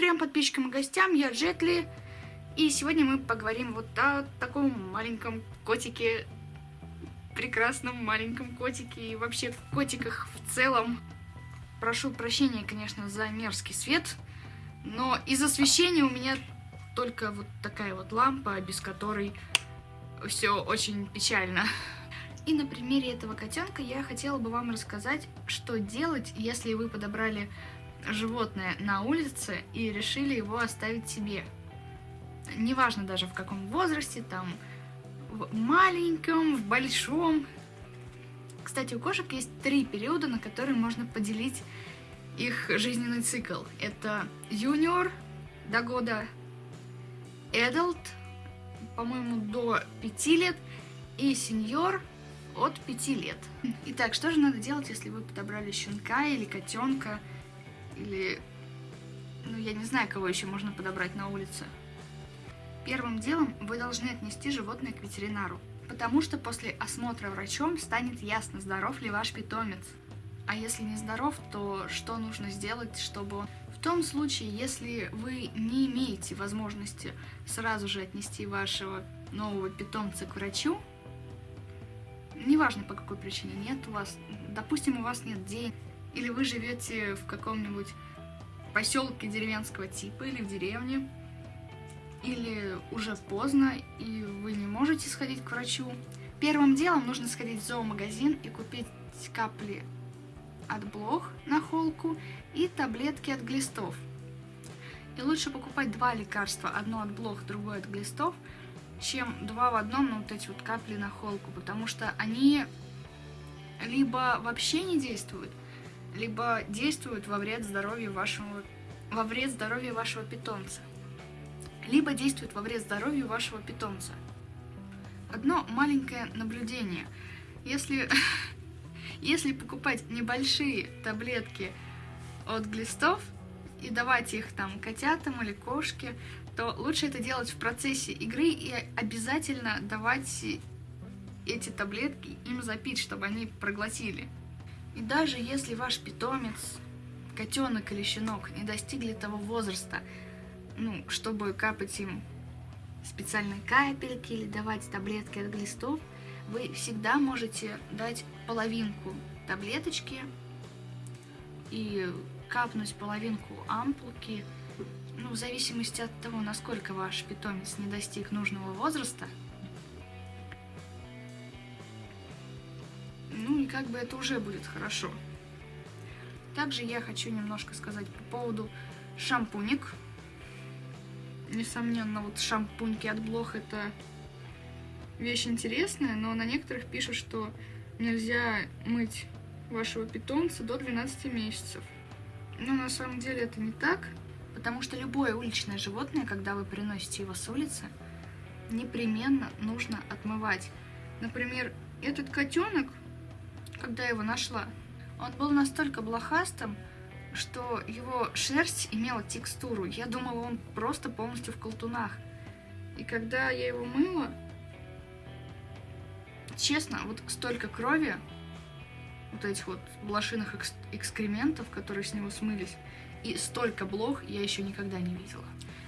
трем подписчикам и гостям, я Джетли. И сегодня мы поговорим вот о таком маленьком котике, прекрасном маленьком котике и вообще котиках в целом. Прошу прощения, конечно, за мерзкий свет, но из освещения у меня только вот такая вот лампа, без которой все очень печально. И на примере этого котенка я хотела бы вам рассказать, что делать, если вы подобрали животное на улице и решили его оставить себе. Неважно даже в каком возрасте, там в маленьком, в большом. Кстати, у кошек есть три периода, на которые можно поделить их жизненный цикл. Это юниор до года, adult, по-моему, до 5 лет, и сеньор от 5 лет. Итак, что же надо делать, если вы подобрали щенка или котенка, или, ну, я не знаю, кого еще можно подобрать на улице. Первым делом вы должны отнести животное к ветеринару, потому что после осмотра врачом станет ясно, здоров ли ваш питомец. А если не здоров, то что нужно сделать, чтобы. В том случае, если вы не имеете возможности сразу же отнести вашего нового питомца к врачу, неважно по какой причине, нет у вас, допустим, у вас нет денег, или вы живете в каком-нибудь поселке деревенского типа или в деревне, или уже поздно, и вы не можете сходить к врачу. Первым делом нужно сходить в зоомагазин и купить капли от блох на холку и таблетки от глистов. И лучше покупать два лекарства, одно от блох, другое от глистов, чем два в одном, ну вот эти вот капли на холку, потому что они либо вообще не действуют, либо действуют во вред здоровью вашего, во вред здоровью вашего питомца, либо действуют во вред здоровью вашего питомца. Одно маленькое наблюдение. Если, если покупать небольшие таблетки от глистов и давать их там котятам или кошке, то лучше это делать в процессе игры и обязательно давать эти таблетки им запить, чтобы они проглотили. И даже если ваш питомец, котенок или щенок, не достигли того возраста, ну, чтобы капать им специальные капельки или давать таблетки от глистов, вы всегда можете дать половинку таблеточки и капнуть половинку ампулки, ну, в зависимости от того, насколько ваш питомец не достиг нужного возраста, как бы это уже будет хорошо. Также я хочу немножко сказать по поводу шампуник. Несомненно, вот шампуньки от блох это вещь интересная, но на некоторых пишут, что нельзя мыть вашего питомца до 12 месяцев. Но на самом деле это не так, потому что любое уличное животное, когда вы приносите его с улицы, непременно нужно отмывать. Например, этот котенок когда его нашла. Он был настолько блохастым, что его шерсть имела текстуру. Я думала, он просто полностью в колтунах. И когда я его мыла, честно, вот столько крови, вот этих вот блошиных экс экскрементов, которые с него смылись, и столько блох я еще никогда не видела.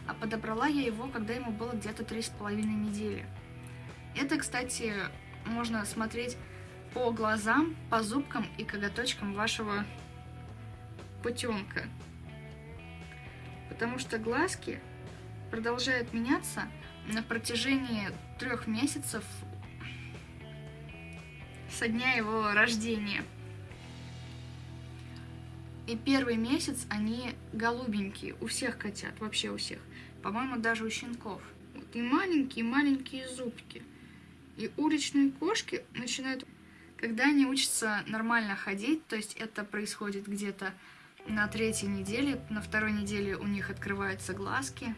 А подобрала я его, когда ему было где-то три с половиной недели. Это, кстати, можно смотреть по глазам, по зубкам и коготочкам вашего путенка. Потому что глазки продолжают меняться на протяжении трех месяцев со дня его рождения. И первый месяц они голубенькие, у всех котят, вообще у всех. По-моему, даже у щенков. Вот, и маленькие-маленькие зубки. И уличные кошки начинают когда они учатся нормально ходить, то есть это происходит где-то на третьей неделе, на второй неделе у них открываются глазки.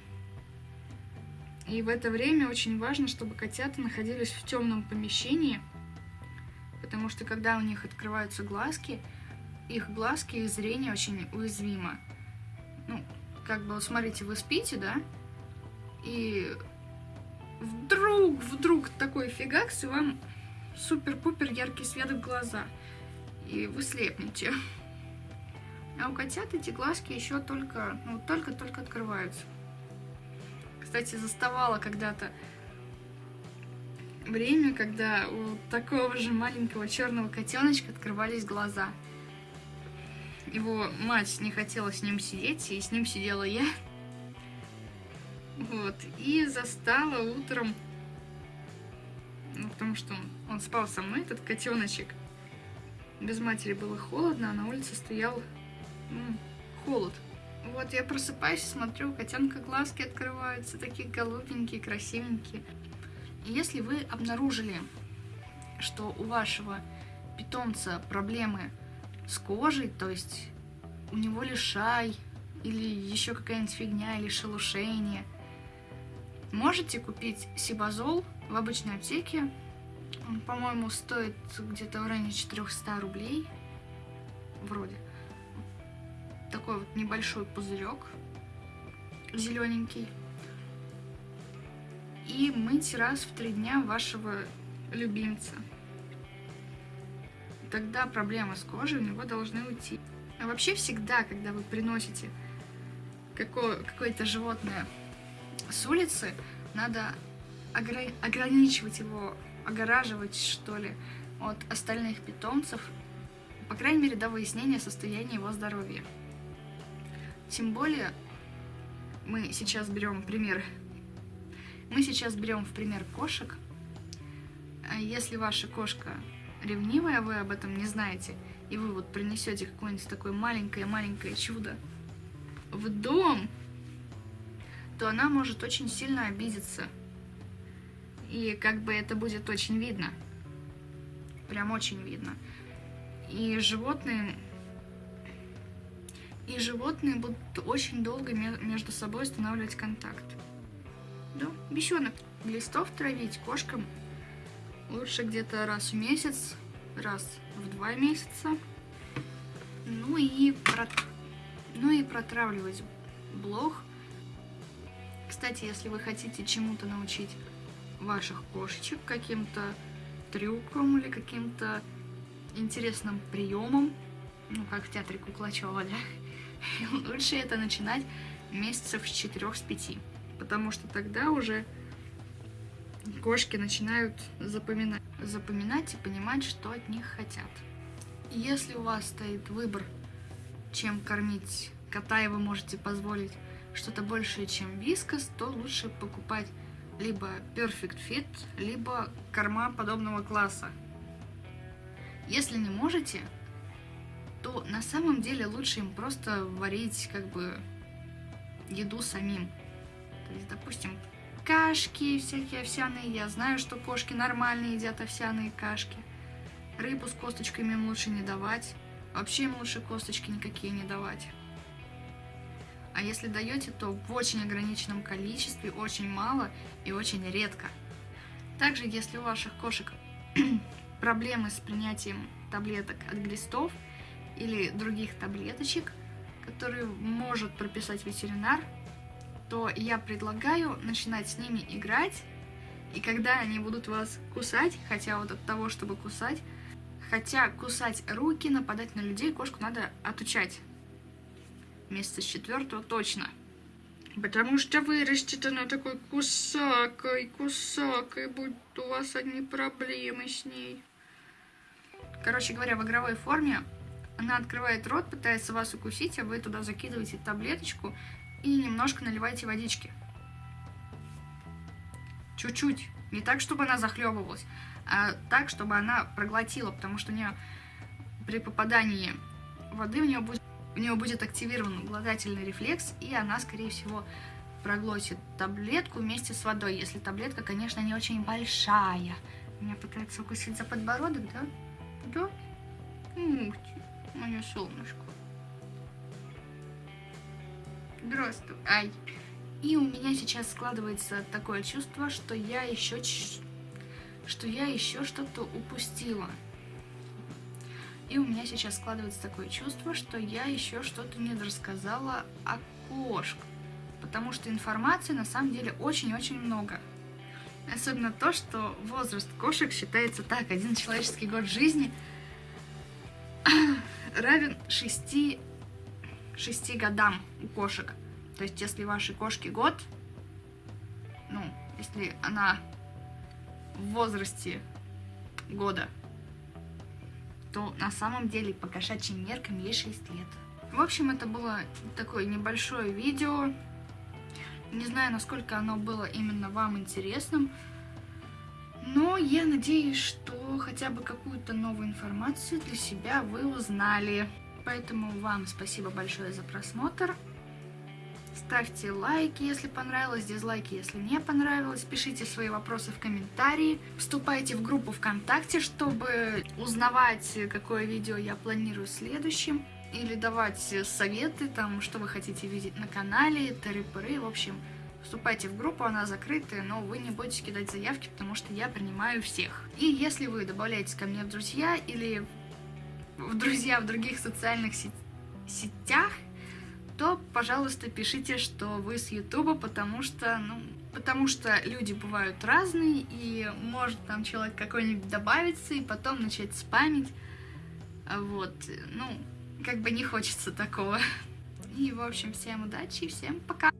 И в это время очень важно, чтобы котята находились в темном помещении, потому что когда у них открываются глазки, их глазки и зрение очень уязвимо. Ну, как бы, смотрите, вы спите, да, и вдруг, вдруг такой фигакс, и вам супер-пупер яркий свет в глаза. И вы слепнете. А у котят эти глазки еще только, ну, только-только открываются. Кстати, заставала когда-то время, когда у такого же маленького черного котеночка открывались глаза. Его мать не хотела с ним сидеть, и с ним сидела я. Вот, и застала утром, ну, потому что он, он спал со мной, этот котеночек. Без матери было холодно, а на улице стоял ну, холод. Вот я просыпаюсь, смотрю, котенка глазки открываются, такие голубенькие, красивенькие. И если вы обнаружили, что у вашего питомца проблемы с кожей, то есть у него лишай, или еще какая-нибудь фигня, или шелушение, можете купить сибазол в обычной аптеке. Он, по-моему, стоит где-то в районе 400 рублей. Вроде. Такой вот небольшой пузырек зелененький и мыть раз в три дня вашего любимца. Тогда проблемы с кожей у него должны уйти. А вообще всегда, когда вы приносите какое-то животное с улицы, надо огр ограничивать его, огораживать, что ли, от остальных питомцев, по крайней мере, до выяснения состояния его здоровья. Тем более, мы сейчас берем пример мы сейчас берем в пример кошек. А если ваша кошка ревнивая, вы об этом не знаете, и вы вот принесете какое-нибудь такое маленькое-маленькое чудо в дом, то она может очень сильно обидеться. И как бы это будет очень видно. Прям очень видно. И животные... И животные будут очень долго между собой устанавливать контакт. Да, бесенок. Листов травить кошкам лучше где-то раз в месяц, раз в два месяца. Ну и, про... ну и протравливать блох. Кстати, если вы хотите чему-то научить ваших кошечек, каким-то трюком или каким-то интересным приемом, ну, как в театре Куклачева, да, лучше это начинать месяцев с 4-5 потому что тогда уже кошки начинают запоминать, запоминать и понимать, что от них хотят. Если у вас стоит выбор, чем кормить кота, и вы можете позволить что-то большее, чем вискас, то лучше покупать либо Perfect Fit, либо корма подобного класса. Если не можете, то на самом деле лучше им просто варить как бы еду самим. То есть, допустим, кашки всякие овсяные. Я знаю, что кошки нормально едят овсяные кашки. Рыбу с косточками им лучше не давать. Вообще им лучше косточки никакие не давать. А если даете, то в очень ограниченном количестве, очень мало и очень редко. Также, если у ваших кошек проблемы с принятием таблеток от глистов или других таблеточек, которые может прописать ветеринар, то я предлагаю начинать с ними играть, и когда они будут вас кусать, хотя вот от того, чтобы кусать, хотя кусать руки, нападать на людей, кошку надо отучать. С четвертого точно. Потому что вырастет она такой кусакой, кусакой, будут у вас одни проблемы с ней. Короче говоря, в игровой форме она открывает рот, пытается вас укусить, а вы туда закидываете таблеточку, и немножко наливайте водички. Чуть-чуть. Не так, чтобы она захлебывалась, а так, чтобы она проглотила, потому что у нее при попадании воды у нее будет, у нее будет активирован глотательный рефлекс, и она, скорее всего, проглотит таблетку вместе с водой, если таблетка, конечно, не очень большая. Меня пытается укусить за подбородок, да? Да? Ух ты, мое солнышко. Здравствуй. Ай. И у меня сейчас складывается такое чувство, что я еще что я еще что-то упустила. И у меня сейчас складывается такое чувство, что я еще что-то не рассказала о кошках. Потому что информации на самом деле очень-очень много. Особенно то, что возраст кошек считается так, один человеческий год жизни равен 6 6 годам у кошек. То есть, если вашей кошке год, ну, если она в возрасте года, то на самом деле по кошачьим меркам ей 6 лет. В общем, это было такое небольшое видео. Не знаю, насколько оно было именно вам интересным. Но я надеюсь, что хотя бы какую-то новую информацию для себя вы узнали. Поэтому вам спасибо большое за просмотр. Ставьте лайки, если понравилось, дизлайки, если не понравилось. Пишите свои вопросы в комментарии. Вступайте в группу ВКонтакте, чтобы узнавать, какое видео я планирую следующим. Или давать советы, там, что вы хотите видеть на канале, тыры-пыры, в общем... Вступайте в группу, она закрытая, но вы не будете кидать заявки, потому что я принимаю всех. И если вы добавляетесь ко мне в друзья или в друзья в других социальных сетях, то, пожалуйста, пишите, что вы с Ютуба, потому что, ну, потому что люди бывают разные, и может там человек какой-нибудь добавиться, и потом начать спамить. Вот, ну, как бы не хочется такого. И, в общем, всем удачи всем пока!